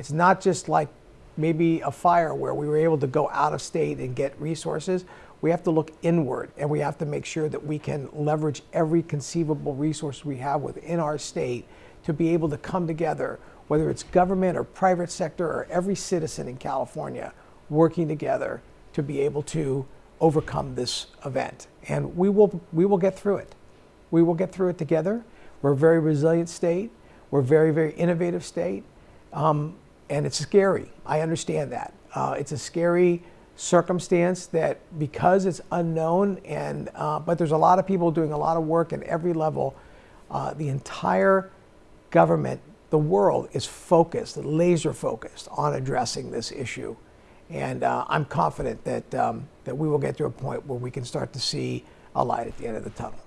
It's not just like maybe a fire where we were able to go out of state and get resources. We have to look inward and we have to make sure that we can leverage every conceivable resource we have within our state to be able to come together, whether it's government or private sector or every citizen in California working together to be able to overcome this event. And we will, we will get through it. We will get through it together. We're a very resilient state. We're a very, very innovative state. Um, and it's scary. I understand that. Uh, it's a scary circumstance that because it's unknown and uh, but there's a lot of people doing a lot of work at every level uh, the entire government the world is focused laser focused on addressing this issue and uh, i'm confident that um, that we will get to a point where we can start to see a light at the end of the tunnel